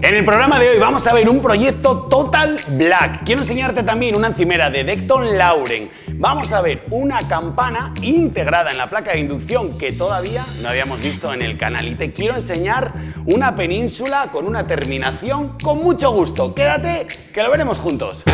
En el programa de hoy vamos a ver un proyecto Total Black. Quiero enseñarte también una encimera de Decton Lauren. Vamos a ver una campana integrada en la placa de inducción que todavía no habíamos visto en el canal. Y te quiero enseñar una península con una terminación con mucho gusto. Quédate que lo veremos juntos.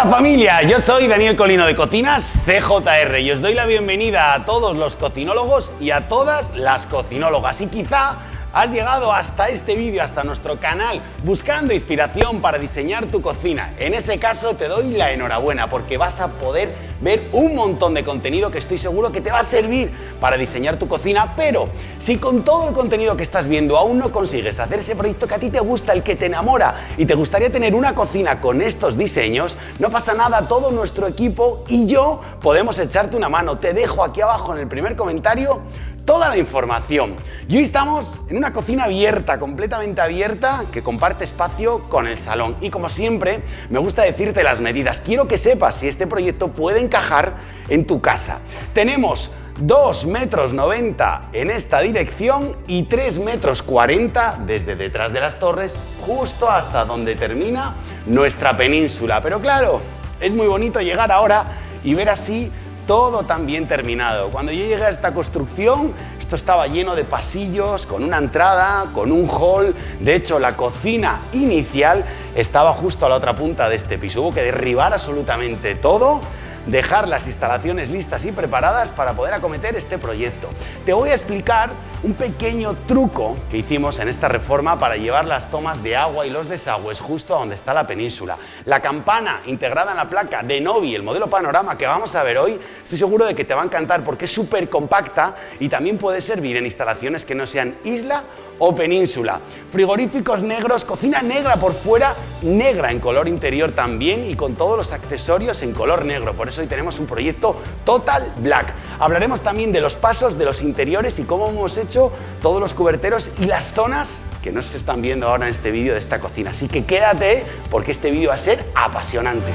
Hola familia, yo soy Daniel Colino de Cocinas CJR y os doy la bienvenida a todos los cocinólogos y a todas las cocinólogas y quizá Has llegado hasta este vídeo, hasta nuestro canal, buscando inspiración para diseñar tu cocina. En ese caso te doy la enhorabuena porque vas a poder ver un montón de contenido que estoy seguro que te va a servir para diseñar tu cocina, pero si con todo el contenido que estás viendo aún no consigues hacer ese proyecto que a ti te gusta, el que te enamora y te gustaría tener una cocina con estos diseños, no pasa nada, todo nuestro equipo y yo podemos echarte una mano. Te dejo aquí abajo en el primer comentario toda la información. Y hoy estamos en una cocina abierta, completamente abierta, que comparte espacio con el salón. Y como siempre, me gusta decirte las medidas. Quiero que sepas si este proyecto puede encajar en tu casa. Tenemos 2 metros 90 en esta dirección y 3 metros 40 desde detrás de las torres justo hasta donde termina nuestra península. Pero claro, es muy bonito llegar ahora y ver así todo tan bien terminado. Cuando yo llegué a esta construcción, esto estaba lleno de pasillos, con una entrada, con un hall. De hecho, la cocina inicial estaba justo a la otra punta de este piso. Hubo que derribar absolutamente todo dejar las instalaciones listas y preparadas para poder acometer este proyecto. Te voy a explicar un pequeño truco que hicimos en esta reforma para llevar las tomas de agua y los desagües justo a donde está la península. La campana integrada en la placa de Novi, el modelo panorama que vamos a ver hoy, estoy seguro de que te va a encantar porque es súper compacta y también puede servir en instalaciones que no sean isla o península. Frigoríficos negros, cocina negra por fuera, negra en color interior también y con todos los accesorios en color negro. Por eso hoy tenemos un proyecto Total Black. Hablaremos también de los pasos de los interiores y cómo hemos hecho todos los cuberteros y las zonas que no se están viendo ahora en este vídeo de esta cocina. Así que quédate porque este vídeo va a ser apasionante.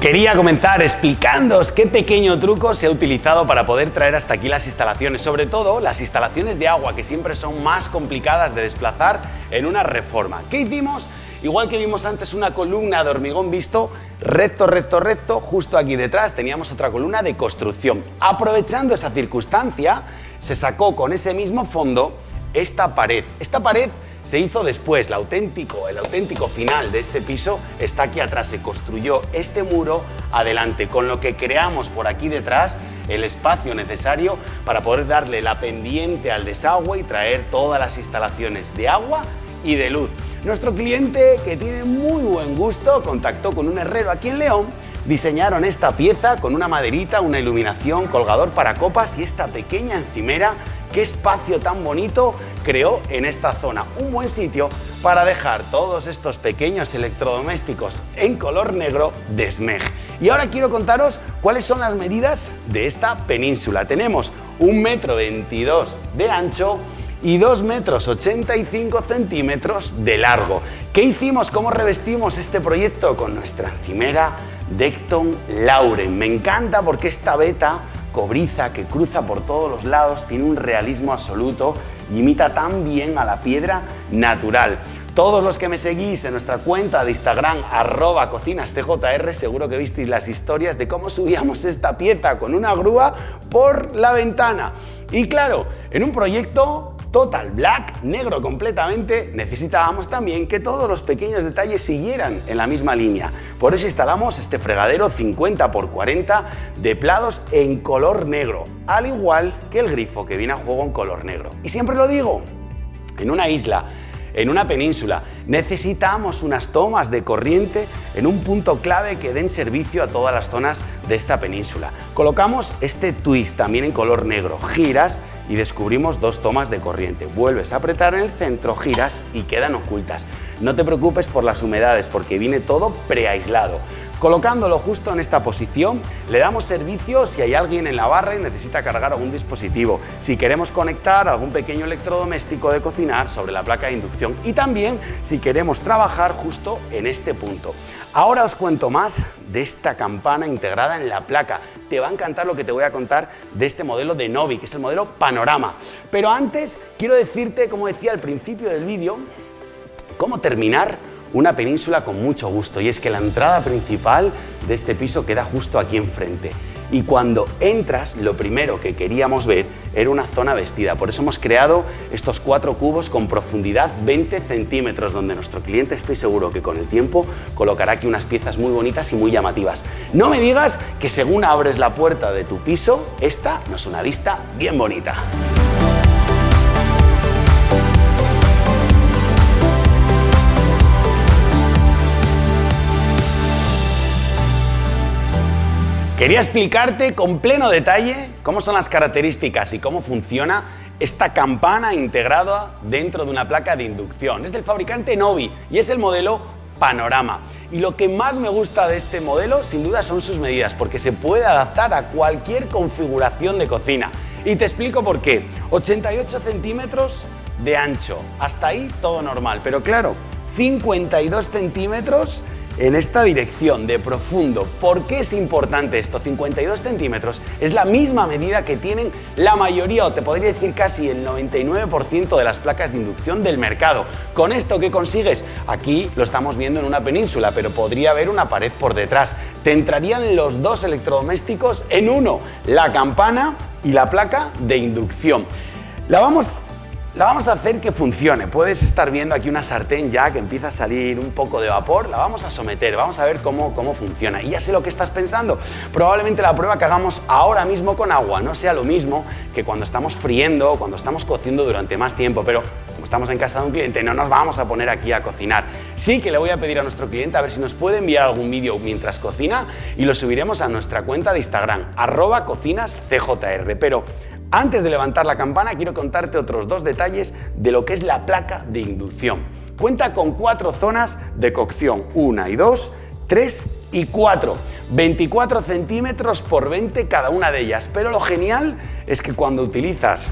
Quería comenzar explicándoos qué pequeño truco se ha utilizado para poder traer hasta aquí las instalaciones, sobre todo las instalaciones de agua que siempre son más complicadas de desplazar en una reforma. ¿Qué hicimos? Igual que vimos antes una columna de hormigón visto recto, recto, recto, justo aquí detrás teníamos otra columna de construcción. Aprovechando esa circunstancia, se sacó con ese mismo fondo esta pared. Esta pared se hizo después, el auténtico, final de este piso está aquí atrás, se construyó este muro adelante, con lo que creamos por aquí detrás el espacio necesario para poder darle la pendiente al desagüe y traer todas las instalaciones de agua y de luz. Nuestro cliente, que tiene muy buen gusto, contactó con un herrero aquí en León diseñaron esta pieza con una maderita, una iluminación, colgador para copas y esta pequeña encimera qué espacio tan bonito creó en esta zona. Un buen sitio para dejar todos estos pequeños electrodomésticos en color negro de SMEG. Y ahora quiero contaros cuáles son las medidas de esta península. Tenemos un metro 22 de ancho y 2 metros 85 centímetros de largo. ¿Qué hicimos? ¿Cómo revestimos este proyecto? Con nuestra encimera Decton Lauren. Me encanta porque esta beta cobriza que cruza por todos los lados, tiene un realismo absoluto y imita tan bien a la piedra natural. Todos los que me seguís en nuestra cuenta de Instagram, arroba cocinastjr, seguro que visteis las historias de cómo subíamos esta pieza con una grúa por la ventana. Y claro, en un proyecto Total Black, negro completamente, necesitábamos también que todos los pequeños detalles siguieran en la misma línea. Por eso instalamos este fregadero 50 x 40 de plados en color negro, al igual que el grifo que viene a juego en color negro. Y siempre lo digo, en una isla en una península. Necesitamos unas tomas de corriente en un punto clave que den servicio a todas las zonas de esta península. Colocamos este twist también en color negro, giras y descubrimos dos tomas de corriente. Vuelves a apretar en el centro, giras y quedan ocultas. No te preocupes por las humedades porque viene todo preaislado. Colocándolo justo en esta posición, le damos servicio si hay alguien en la barra y necesita cargar algún dispositivo, si queremos conectar algún pequeño electrodoméstico de cocinar sobre la placa de inducción y también si queremos trabajar justo en este punto. Ahora os cuento más de esta campana integrada en la placa. Te va a encantar lo que te voy a contar de este modelo de Novi, que es el modelo Panorama. Pero antes quiero decirte, como decía al principio del vídeo, cómo terminar una península con mucho gusto y es que la entrada principal de este piso queda justo aquí enfrente y cuando entras lo primero que queríamos ver era una zona vestida, por eso hemos creado estos cuatro cubos con profundidad 20 centímetros donde nuestro cliente estoy seguro que con el tiempo colocará aquí unas piezas muy bonitas y muy llamativas. No me digas que según abres la puerta de tu piso, esta no es una vista bien bonita. Quería explicarte con pleno detalle cómo son las características y cómo funciona esta campana integrada dentro de una placa de inducción. Es del fabricante Novi y es el modelo Panorama. Y lo que más me gusta de este modelo, sin duda, son sus medidas, porque se puede adaptar a cualquier configuración de cocina. Y te explico por qué. 88 centímetros de ancho. Hasta ahí todo normal. Pero claro, 52 centímetros en esta dirección de profundo. ¿Por qué es importante esto? 52 centímetros es la misma medida que tienen la mayoría, o te podría decir casi el 99% de las placas de inducción del mercado. ¿Con esto qué consigues? Aquí lo estamos viendo en una península, pero podría haber una pared por detrás. Te entrarían los dos electrodomésticos en uno, la campana y la placa de inducción. La vamos la vamos a hacer que funcione. Puedes estar viendo aquí una sartén ya que empieza a salir un poco de vapor. La vamos a someter, vamos a ver cómo, cómo funciona. Y ya sé lo que estás pensando. Probablemente la prueba que hagamos ahora mismo con agua no sea lo mismo que cuando estamos friendo o cuando estamos cociendo durante más tiempo. Pero como estamos en casa de un cliente, no nos vamos a poner aquí a cocinar. Sí que le voy a pedir a nuestro cliente a ver si nos puede enviar algún vídeo mientras cocina y lo subiremos a nuestra cuenta de Instagram, arroba cocinascjr. Pero antes de levantar la campana quiero contarte otros dos detalles de lo que es la placa de inducción. Cuenta con cuatro zonas de cocción, una y dos, tres y cuatro. 24 centímetros por 20 cada una de ellas, pero lo genial es que cuando utilizas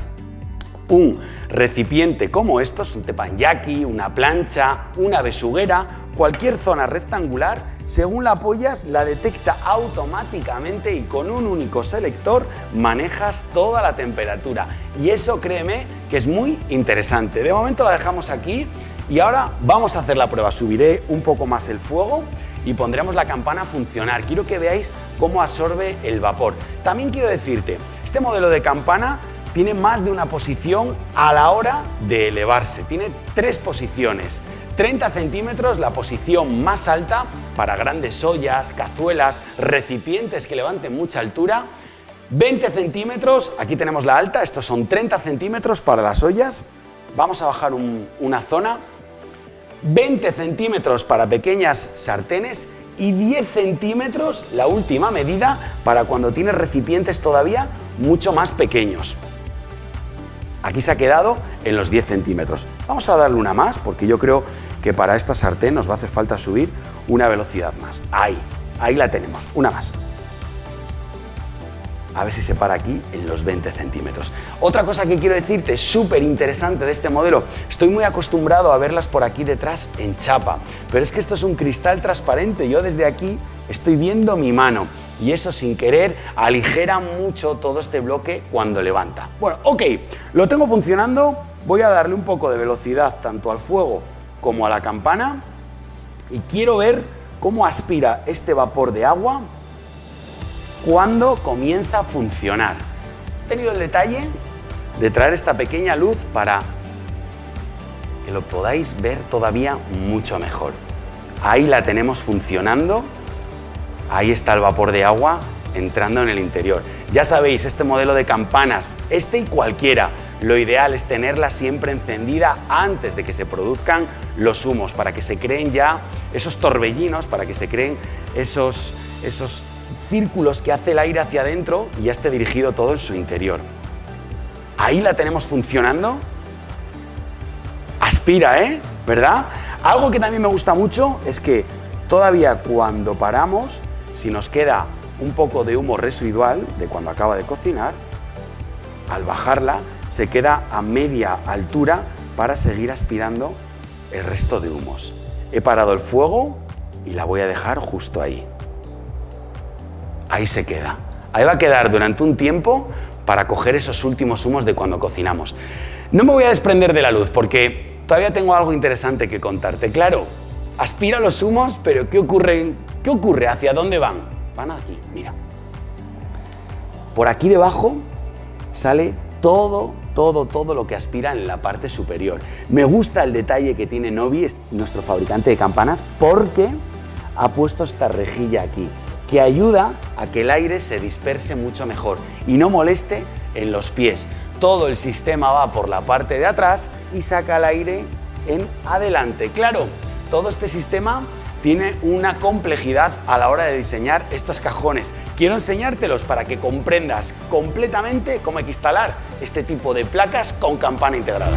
un recipiente como estos, un teppanyaki, una plancha, una besuguera, cualquier zona rectangular según la apoyas, la detecta automáticamente y con un único selector manejas toda la temperatura. Y eso, créeme, que es muy interesante. De momento la dejamos aquí y ahora vamos a hacer la prueba. Subiré un poco más el fuego y pondremos la campana a funcionar. Quiero que veáis cómo absorbe el vapor. También quiero decirte, este modelo de campana tiene más de una posición a la hora de elevarse. Tiene tres posiciones. 30 centímetros la posición más alta para grandes ollas, cazuelas, recipientes que levanten mucha altura. 20 centímetros, aquí tenemos la alta, estos son 30 centímetros para las ollas. Vamos a bajar una zona. 20 centímetros para pequeñas sartenes y 10 centímetros, la última medida, para cuando tienes recipientes todavía mucho más pequeños. Aquí se ha quedado en los 10 centímetros. Vamos a darle una más porque yo creo que para esta sartén nos va a hacer falta subir una velocidad más. Ahí, ahí la tenemos, una más. A ver si se para aquí en los 20 centímetros. Otra cosa que quiero decirte, súper interesante de este modelo, estoy muy acostumbrado a verlas por aquí detrás en chapa, pero es que esto es un cristal transparente, yo desde aquí estoy viendo mi mano y eso sin querer aligera mucho todo este bloque cuando levanta. Bueno, ok, lo tengo funcionando, voy a darle un poco de velocidad tanto al fuego como a la campana y quiero ver cómo aspira este vapor de agua cuando comienza a funcionar. He tenido el detalle de traer esta pequeña luz para que lo podáis ver todavía mucho mejor. Ahí la tenemos funcionando, ahí está el vapor de agua entrando en el interior. Ya sabéis, este modelo de campanas, este y cualquiera, lo ideal es tenerla siempre encendida antes de que se produzcan los humos, para que se creen ya esos torbellinos, para que se creen esos, esos círculos que hace el aire hacia adentro y ya esté dirigido todo en su interior. Ahí la tenemos funcionando. Aspira, ¿eh? ¿Verdad? Algo que también me gusta mucho es que Todavía cuando paramos, si nos queda un poco de humo residual de cuando acaba de cocinar, al bajarla se queda a media altura para seguir aspirando el resto de humos. He parado el fuego y la voy a dejar justo ahí. Ahí se queda. Ahí va a quedar durante un tiempo para coger esos últimos humos de cuando cocinamos. No me voy a desprender de la luz porque todavía tengo algo interesante que contarte. Claro, aspira los humos, pero ¿qué ocurre? ¿Qué ocurre? ¿Hacia dónde van? Van aquí, mira. Por aquí debajo sale todo, todo, todo lo que aspira en la parte superior. Me gusta el detalle que tiene Novi, nuestro fabricante de campanas, porque ha puesto esta rejilla aquí, que ayuda a que el aire se disperse mucho mejor y no moleste en los pies. Todo el sistema va por la parte de atrás y saca el aire en adelante. Claro, todo este sistema tiene una complejidad a la hora de diseñar estos cajones. Quiero enseñártelos para que comprendas completamente cómo hay que instalar este tipo de placas con campana integrada.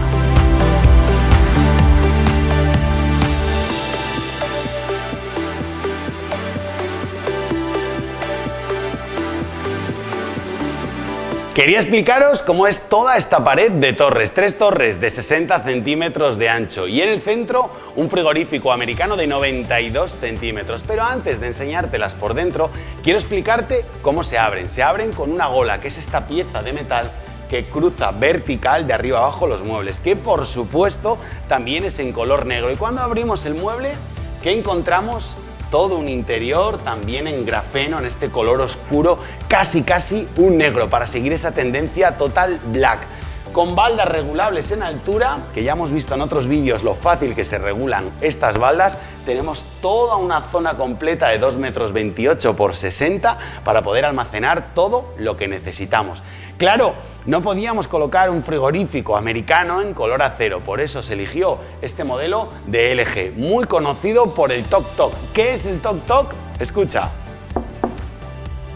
Quería explicaros cómo es toda esta pared de torres, tres torres de 60 centímetros de ancho y en el centro un frigorífico americano de 92 centímetros. Pero antes de enseñártelas por dentro, quiero explicarte cómo se abren. Se abren con una gola, que es esta pieza de metal que cruza vertical de arriba abajo los muebles, que por supuesto también es en color negro. Y cuando abrimos el mueble, ¿qué encontramos? Todo un interior también en grafeno, en este color oscuro, casi casi un negro, para seguir esa tendencia total black. Con baldas regulables en altura, que ya hemos visto en otros vídeos lo fácil que se regulan estas baldas, tenemos toda una zona completa de 2 metros 28 por 60 para poder almacenar todo lo que necesitamos. Claro, no podíamos colocar un frigorífico americano en color acero, por eso se eligió este modelo de LG, muy conocido por el Tok Tok. ¿Qué es el Tok Tok? Escucha.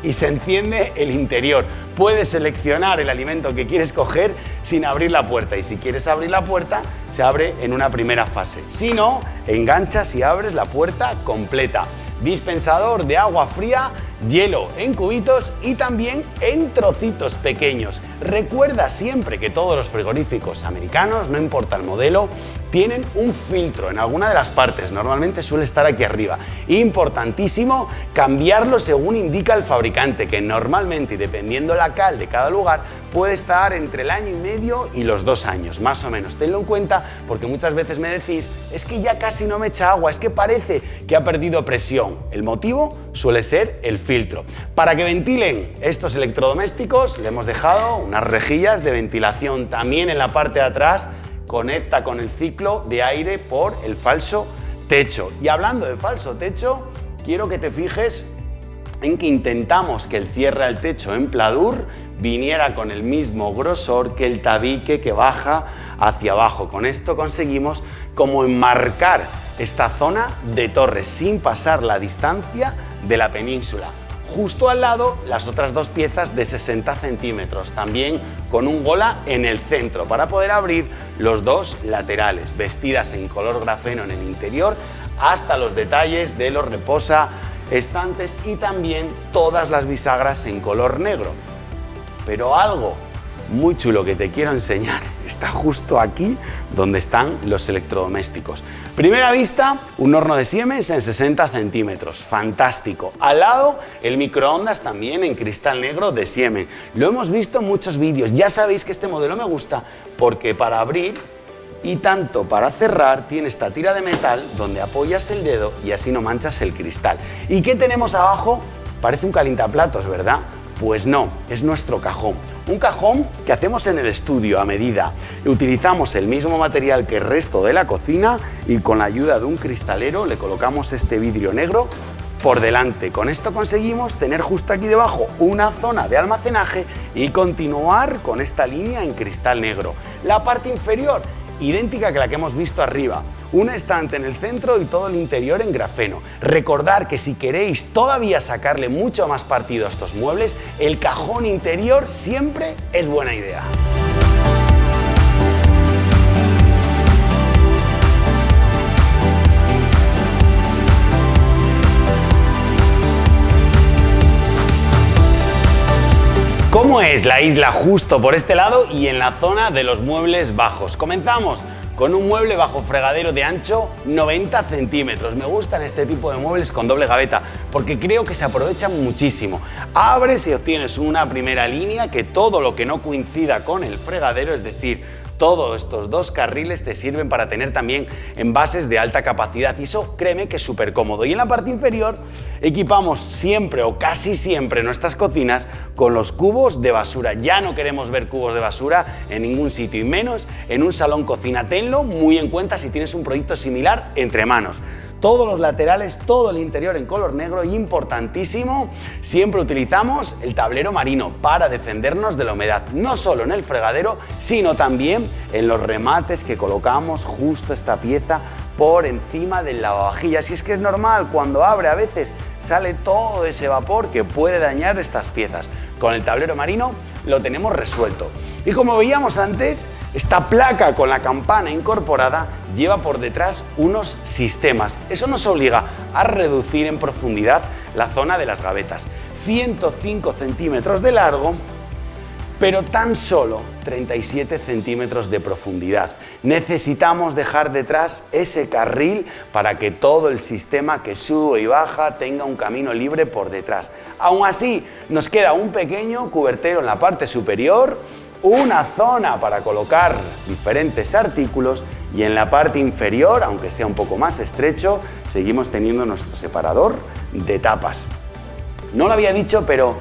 Y se enciende el interior. Puedes seleccionar el alimento que quieres coger sin abrir la puerta y si quieres abrir la puerta se abre en una primera fase. Si no, enganchas y abres la puerta completa. Dispensador de agua fría hielo en cubitos y también en trocitos pequeños. Recuerda siempre que todos los frigoríficos americanos, no importa el modelo, tienen un filtro en alguna de las partes, normalmente suele estar aquí arriba. Importantísimo cambiarlo según indica el fabricante, que normalmente y dependiendo la cal de cada lugar puede estar entre el año y medio y los dos años, más o menos. Tenlo en cuenta porque muchas veces me decís, es que ya casi no me echa agua, es que parece que ha perdido presión. El motivo suele ser el filtro. Para que ventilen estos electrodomésticos le hemos dejado unas rejillas de ventilación también en la parte de atrás conecta con el ciclo de aire por el falso techo. Y hablando de falso techo, quiero que te fijes en que intentamos que el cierre al techo en pladur viniera con el mismo grosor que el tabique que baja hacia abajo. Con esto conseguimos como enmarcar esta zona de torres sin pasar la distancia de la península. Justo al lado las otras dos piezas de 60 centímetros, también con un gola en el centro para poder abrir los dos laterales, vestidas en color grafeno en el interior hasta los detalles de los reposa estantes y también todas las bisagras en color negro. Pero algo muy chulo que te quiero enseñar está justo aquí donde están los electrodomésticos. Primera vista, un horno de Siemens en 60 centímetros, fantástico. Al lado, el microondas también en cristal negro de Siemens. Lo hemos visto en muchos vídeos, ya sabéis que este modelo me gusta porque para abrir y tanto para cerrar tiene esta tira de metal donde apoyas el dedo y así no manchas el cristal. ¿Y qué tenemos abajo? Parece un calientaplatos, ¿verdad? Pues no, es nuestro cajón. Un cajón que hacemos en el estudio a medida. Utilizamos el mismo material que el resto de la cocina y con la ayuda de un cristalero le colocamos este vidrio negro por delante. Con esto conseguimos tener justo aquí debajo una zona de almacenaje y continuar con esta línea en cristal negro. La parte inferior idéntica que la que hemos visto arriba un estante en el centro y todo el interior en grafeno. Recordar que si queréis todavía sacarle mucho más partido a estos muebles, el cajón interior siempre es buena idea. ¿Cómo es la isla justo por este lado y en la zona de los muebles bajos? Comenzamos con un mueble bajo fregadero de ancho 90 centímetros. Me gustan este tipo de muebles con doble gaveta porque creo que se aprovechan muchísimo. Abres y obtienes una primera línea que todo lo que no coincida con el fregadero, es decir, todos estos dos carriles te sirven para tener también envases de alta capacidad y eso créeme que es súper cómodo. Y en la parte inferior equipamos siempre o casi siempre nuestras cocinas con los cubos de basura. Ya no queremos ver cubos de basura en ningún sitio y menos en un salón cocina. Tenlo muy en cuenta si tienes un proyecto similar entre manos todos los laterales, todo el interior en color negro y importantísimo, siempre utilizamos el tablero marino para defendernos de la humedad, no solo en el fregadero, sino también en los remates que colocamos justo esta pieza por encima del lavavajillas. Y es que es normal, cuando abre a veces sale todo ese vapor que puede dañar estas piezas. Con el tablero marino lo tenemos resuelto. Y como veíamos antes, esta placa con la campana incorporada lleva por detrás unos sistemas. Eso nos obliga a reducir en profundidad la zona de las gavetas. 105 centímetros de largo, pero tan solo 37 centímetros de profundidad. Necesitamos dejar detrás ese carril para que todo el sistema que sube y baja tenga un camino libre por detrás. Aún así, nos queda un pequeño cubertero en la parte superior una zona para colocar diferentes artículos y en la parte inferior, aunque sea un poco más estrecho, seguimos teniendo nuestro separador de tapas. No lo había dicho, pero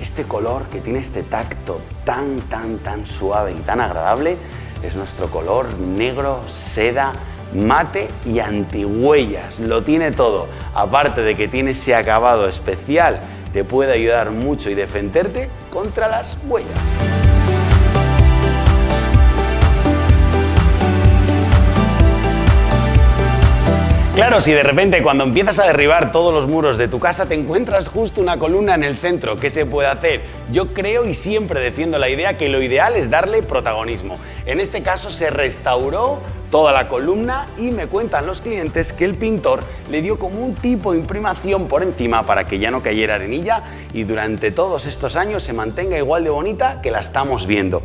este color que tiene este tacto tan, tan, tan suave y tan agradable es nuestro color negro, seda, mate y antihuellas. Lo tiene todo. Aparte de que tiene ese acabado especial, te puede ayudar mucho y defenderte contra las huellas. Claro, si de repente cuando empiezas a derribar todos los muros de tu casa te encuentras justo una columna en el centro, ¿qué se puede hacer? Yo creo y siempre defiendo la idea que lo ideal es darle protagonismo. En este caso se restauró toda la columna y me cuentan los clientes que el pintor le dio como un tipo de imprimación por encima para que ya no cayera arenilla y durante todos estos años se mantenga igual de bonita que la estamos viendo.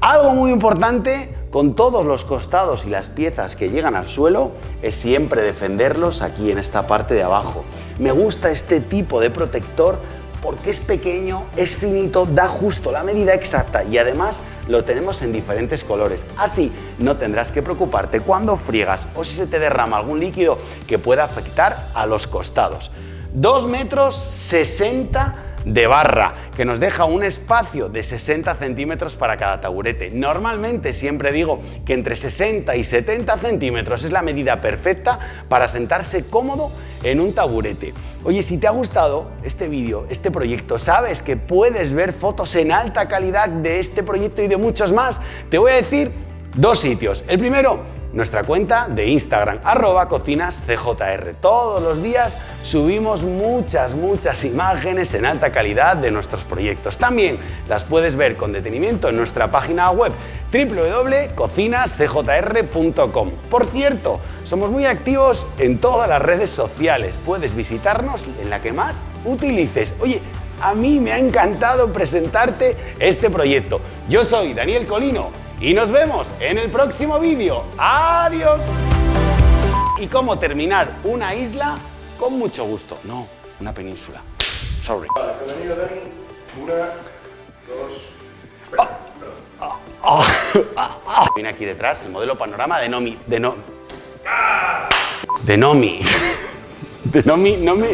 Algo muy importante con todos los costados y las piezas que llegan al suelo es siempre defenderlos aquí en esta parte de abajo. Me gusta este tipo de protector porque es pequeño, es finito, da justo la medida exacta y además lo tenemos en diferentes colores. Así no tendrás que preocuparte cuando friegas o si se te derrama algún líquido que pueda afectar a los costados. 2 metros 60 de barra, que nos deja un espacio de 60 centímetros para cada taburete. Normalmente siempre digo que entre 60 y 70 centímetros es la medida perfecta para sentarse cómodo en un taburete. Oye, si te ha gustado este vídeo, este proyecto, sabes que puedes ver fotos en alta calidad de este proyecto y de muchos más, te voy a decir dos sitios. El primero, nuestra cuenta de Instagram, arroba cocinascjr. Todos los días subimos muchas, muchas imágenes en alta calidad de nuestros proyectos. También las puedes ver con detenimiento en nuestra página web www.cocinascjr.com. Por cierto, somos muy activos en todas las redes sociales. Puedes visitarnos en la que más utilices. Oye, a mí me ha encantado presentarte este proyecto. Yo soy Daniel Colino y nos vemos en el próximo vídeo. ¡Adiós! Y cómo terminar una isla con mucho gusto. No, una península. Sorry. Una, dos, Viene aquí detrás el modelo panorama de Nomi. De no. De Nomi. De Nomi, Nomi.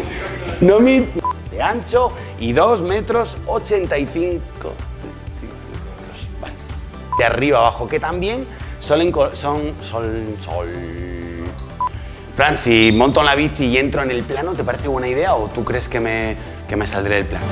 Nomi. De ancho y 2 metros 85 de arriba abajo, que también son, son sol, sol. Fran, si monto en la bici y entro en el plano, ¿te parece buena idea o tú crees que me, que me saldré del plano?